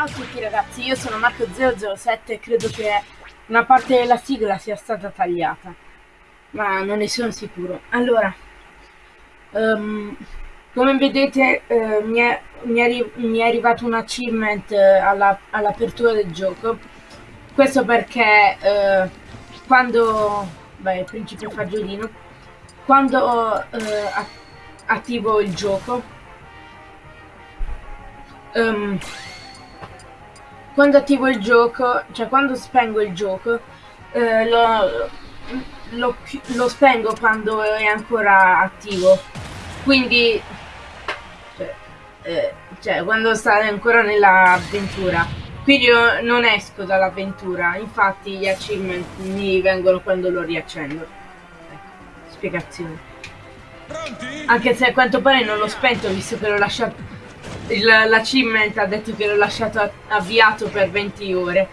Ciao a tutti ragazzi, io sono Marco007 e credo che una parte della sigla sia stata tagliata, ma non ne sono sicuro. Allora, um, come vedete uh, mi, è, mi, è, mi, è, arrivato un achievement uh, all'apertura all del gioco, questo perché uh, quando, beh, principe fagiolino, quando attivo il gioco, um, quando attivo il gioco, cioè quando spengo il gioco, eh, lo, lo, lo, spengo quando è ancora attivo. Quindi, cioè, eh, cioè quando sta ancora nell'avventura. Quindi io non esco dall'avventura, infatti gli achievement mi vengono quando lo riaccendo. Ecco, spiegazione. Anche se a quanto pare non l'ho spento visto che l'ho lasciato l'achievement ha detto che l'ho lasciato avviato per 20 ore.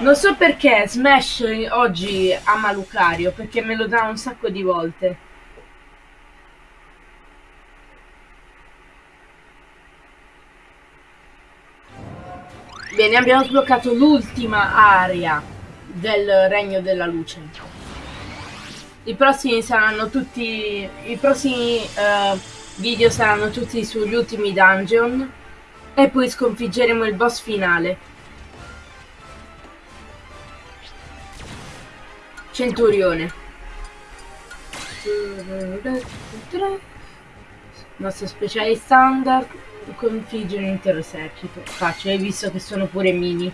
non so perché Smash oggi ama Lucario, perché me lo dà un sacco di volte. Bene, abbiamo sbloccato l'ultima area del Regno della Luce. I prossimi saranno tutti... I prossimi uh, video saranno tutti sugli ultimi dungeon e poi sconfiggeremo il boss finale. Centurione. Nostro speciale standard configgere un intero esercito. Facile, visto che sono pure mini.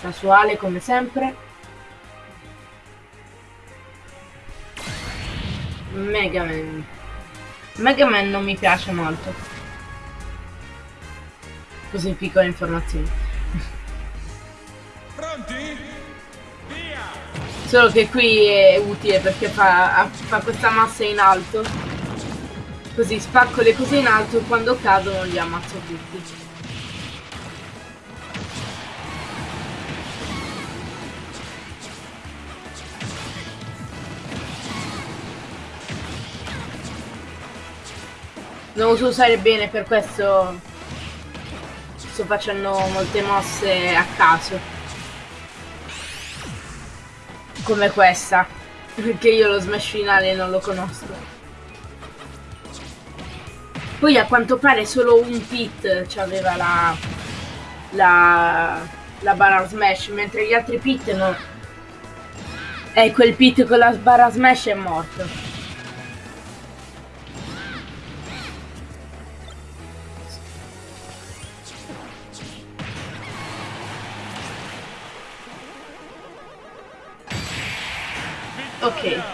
Casuale come sempre. Mega Man. Mega Man non mi piace molto. Così piccole informazioni. Solo che qui è utile perché fa, fa questa massa in alto. Così spacco le cose in alto e quando cadono li ammazzo tutti. Non so usare bene per questo sto facendo molte mosse a caso come questa perché io lo smash finale non lo conosco. Poi a quanto pare solo un pit aveva la la la barra smash mentre gli altri pit non. E quel pit con la barra smash è morto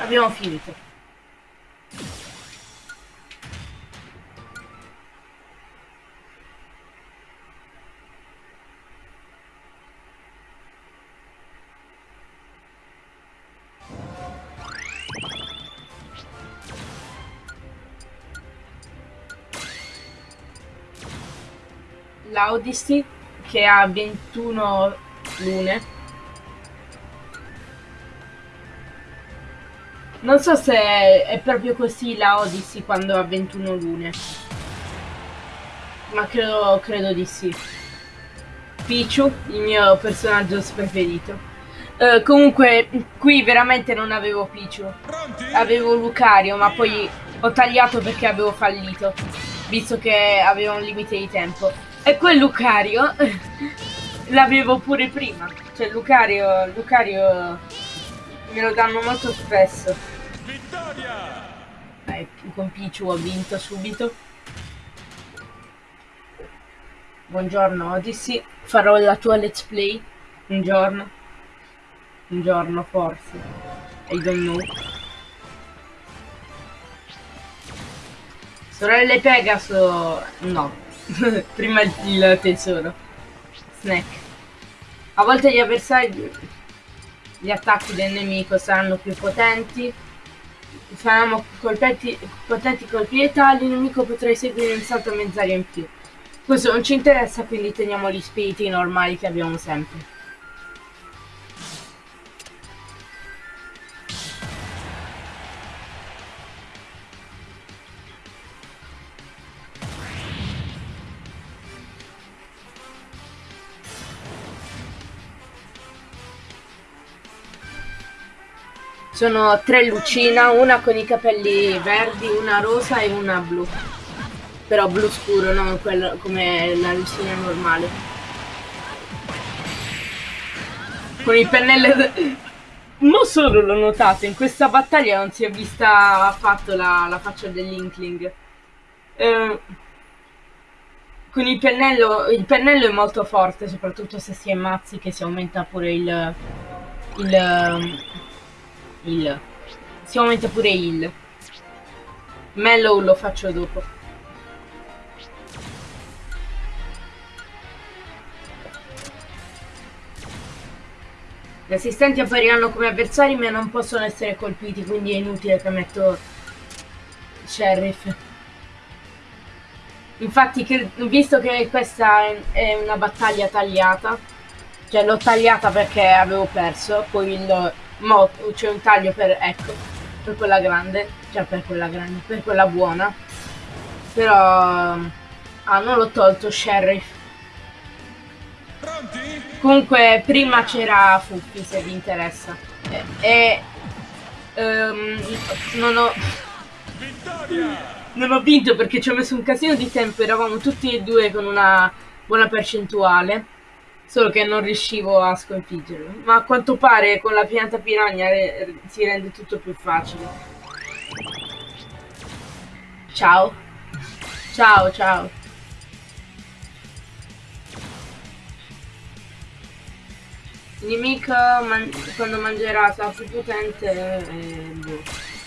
abbiamo finito. La Odyssey che ha 21 lune Non so se è proprio così la Odyssey quando ha 21 lune. Ma credo, credo di sì. Pichu, il mio personaggio preferito. Uh, comunque, qui veramente non avevo Pichu. Avevo Lucario, ma poi ho tagliato perché avevo fallito. Visto che avevo un limite di tempo. E quel Lucario l'avevo pure prima. Cioè, Lucario, Lucario me lo danno molto spesso. Vittoria! Dai, con Pichu ho vinto subito. Buongiorno Odyssey, farò la tua let's play un giorno. Un giorno forse. I don't know. Sorelle Pegaso... no. Prima il tesoro. Snack. A volte gli avversari gli attacchi del nemico saranno più potenti. Saranno colpetti, potenti colpi letali, il nemico potrà eseguire un salto mezz'aria in più. Questo non ci interessa, quindi teniamo gli spiriti normali che abbiamo sempre. Sono tre lucina, una con i capelli verdi, una rosa e una blu. Però blu scuro, non quello come la lucina normale. Con il pennello... Non solo l'ho notato, in questa battaglia non si è vista affatto la, la faccia dell'Inkling. Eh, con il pennello, il pennello è molto forte, soprattutto se si è mazzi che si aumenta pure il, il il. Si aumenta pure il. Mellow lo faccio dopo. Gli assistenti appariranno come avversari ma non possono essere colpiti, quindi è inutile che metto sheriff. Infatti, visto che questa è una battaglia tagliata, cioè l'ho tagliata perché avevo perso, poi il Mo c'è un taglio per, ecco, per quella grande, cioè per quella grande, per quella buona. Però, ah, non l'ho tolto, Sheriff. Pronti? Comunque, prima c'era Fuffi, se vi interessa. E, e um, non ho... Vittoria! Non ho vinto perché ci ho messo un casino di tempo, eravamo tutti e due con una buona percentuale. Solo che non riuscivo a sconfiggerlo. Ma a quanto pare con la pianta piranha re si rende tutto più facile. Ciao. Ciao, ciao. Il nemico man quando mangerà sarà più potente e boh.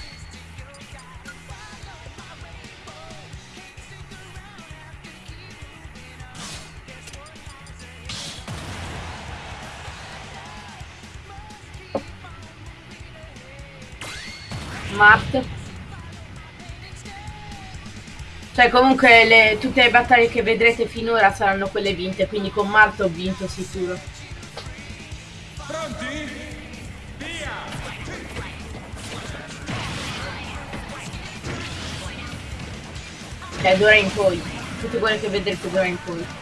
Mart. Cioè comunque le, tutte le battaglie che vedrete finora saranno quelle vinte, quindi con Mart ho vinto sicuro. Pronti? Via! Cioè d'ora in poi. Tutte quelle che vedrete d'ora in poi.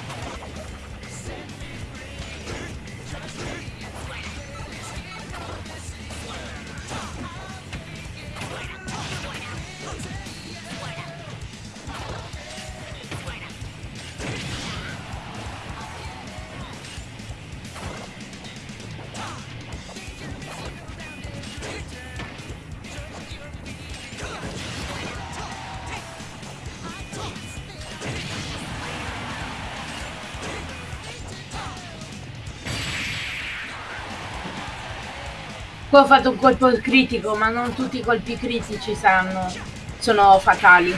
Poi ho fatto un colpo critico, ma non tutti i colpi critici saranno, sono fatali.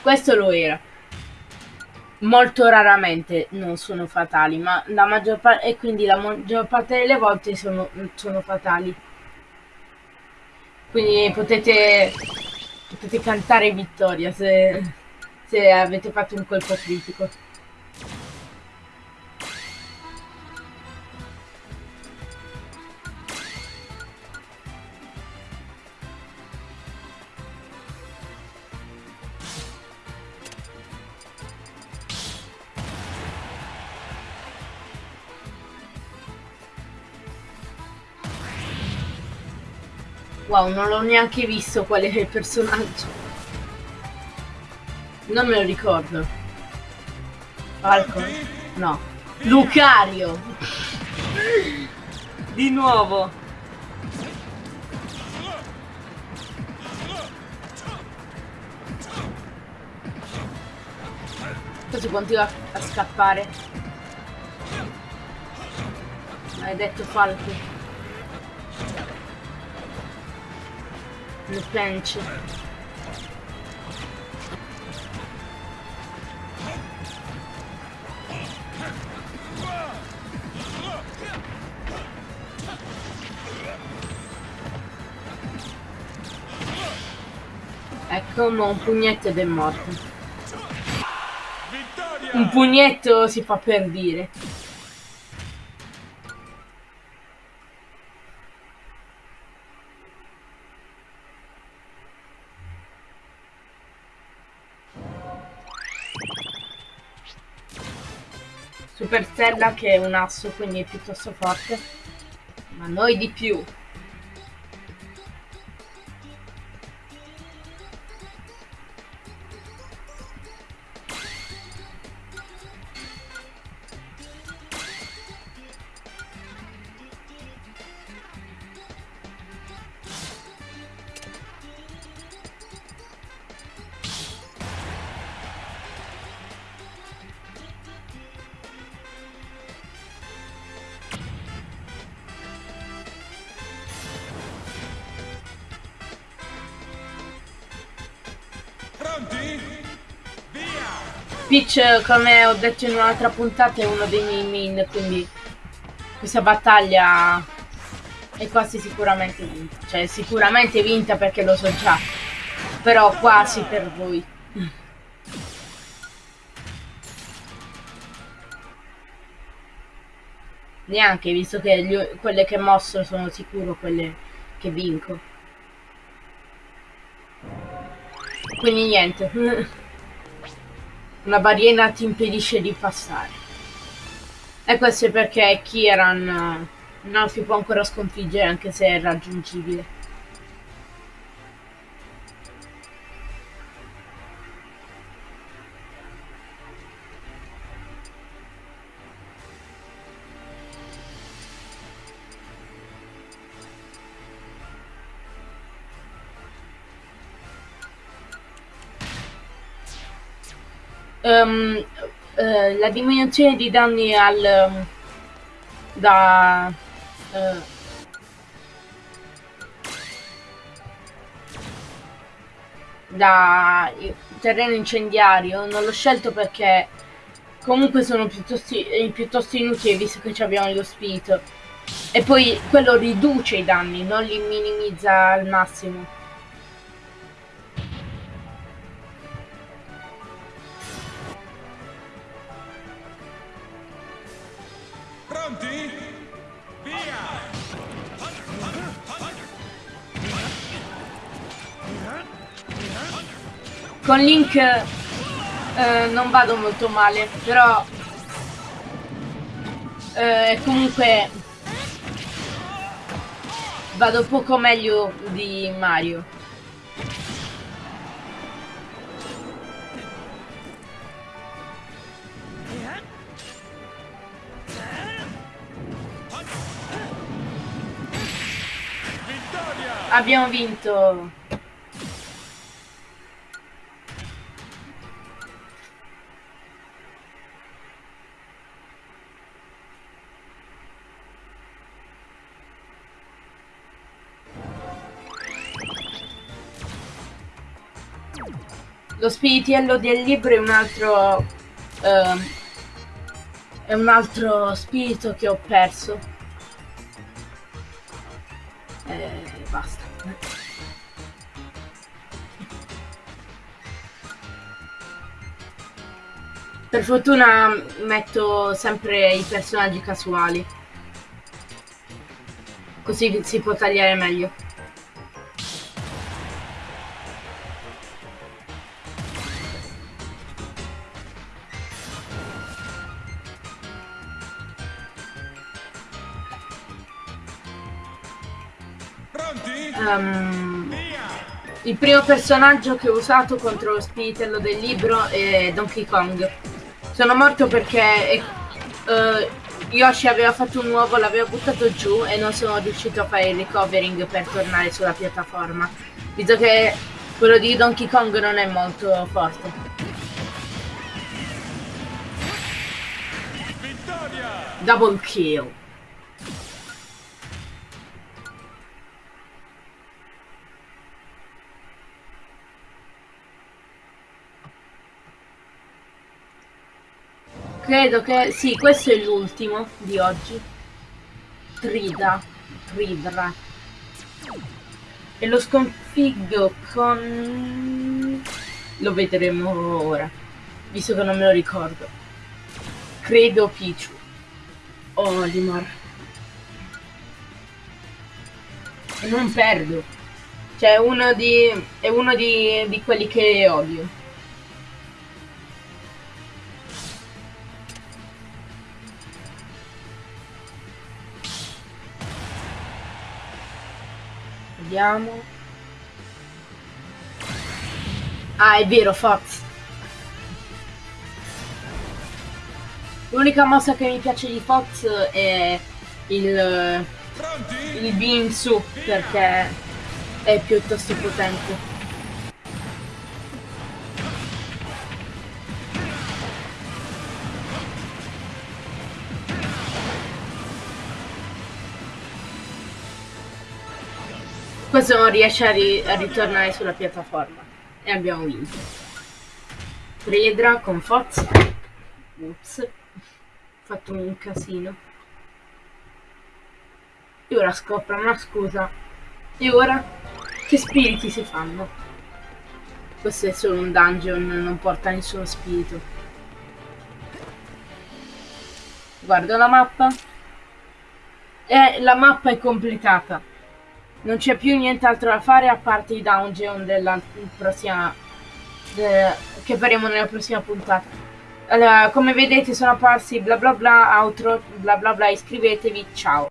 Questo lo era. Molto raramente non sono fatali, ma la maggior parte e quindi la maggior parte delle volte sono, sono fatali. Quindi potete, potete cantare vittoria se, se avete fatto un colpo critico. Wow, non l'ho neanche visto qual è il personaggio. Non me lo ricordo. Falcon? No. Lucario! Di nuovo. Così continua a scappare. Maledetto Falcon. Nel bench ecco ma un pugnetto ed è morto. Un pugnetto si fa per dire. Superstella che è un asso, quindi è piuttosto forte. Ma noi di più. Peach, come ho detto in un'altra puntata, è uno dei miei main, quindi questa battaglia è quasi sicuramente vinta. Cioè, sicuramente vinta perché lo so già, però quasi per voi. Neanche, visto che gli- quelle che mostro sono sicuro quelle che vinco. Quindi niente. Una barriera ti impedisce di passare. E questo è perché Kieran non si può ancora sconfiggere anche se è raggiungibile. Ehm, eh, la diminuzione di danni al ehm, da eh, da terreno incendiario non l'ho scelto perché comunque sono piuttosto, eh, piuttosto inutili visto che abbiamo lo spirito. E poi quello riduce i danni non li minimizza al massimo Con Link eh, non vado molto male, però eh, comunque vado poco meglio di Mario. Abbiamo vinto. Lo spiritiello del libro è un altro ehm, è un altro spirito che ho perso. E basta. Per fortuna metto sempre i personaggi casuali. Così si può tagliare meglio. Via! il primo personaggio che ho usato contro lo spiritello del libro è Donkey Kong. Sono morto perché eh, Yoshi aveva fatto un uovo, l'aveva buttato giù e non sono riuscito a fare il recovering per tornare sulla piattaforma. Visto che quello di Donkey Kong non è molto forte. Vittoria! Double kill. Credo che sì, questo è l'ultimo di oggi. Trida. Tridra. E lo sconfiggo con... Lo vedremo ora, visto che non me lo ricordo. credo Pichu. Olimar. E non perdo. Cioè, uno di. è uno di, di quelli che odio. Vediamo. Ah, è vero, Fox. L'unica mossa che mi piace di Fox è il, il beam su perché è piuttosto potente. Questo non riesce a, ri- a ritornare sulla piattaforma e abbiamo vinto. Predra con Fox. Ups. Ho fatto un casino. E ora scopra una scusa. E ora? Che spiriti si fanno? Questo è solo un dungeon, non porta nessuno spirito. Guardo la mappa. E la mappa è completata. Non c'è più nient'altro da fare a parte i dungeon della prossima. de- che faremo nella prossima puntata. Allora, come vedete sono apparsi bla bla bla, outro, bla bla bla, iscrivetevi, ciao.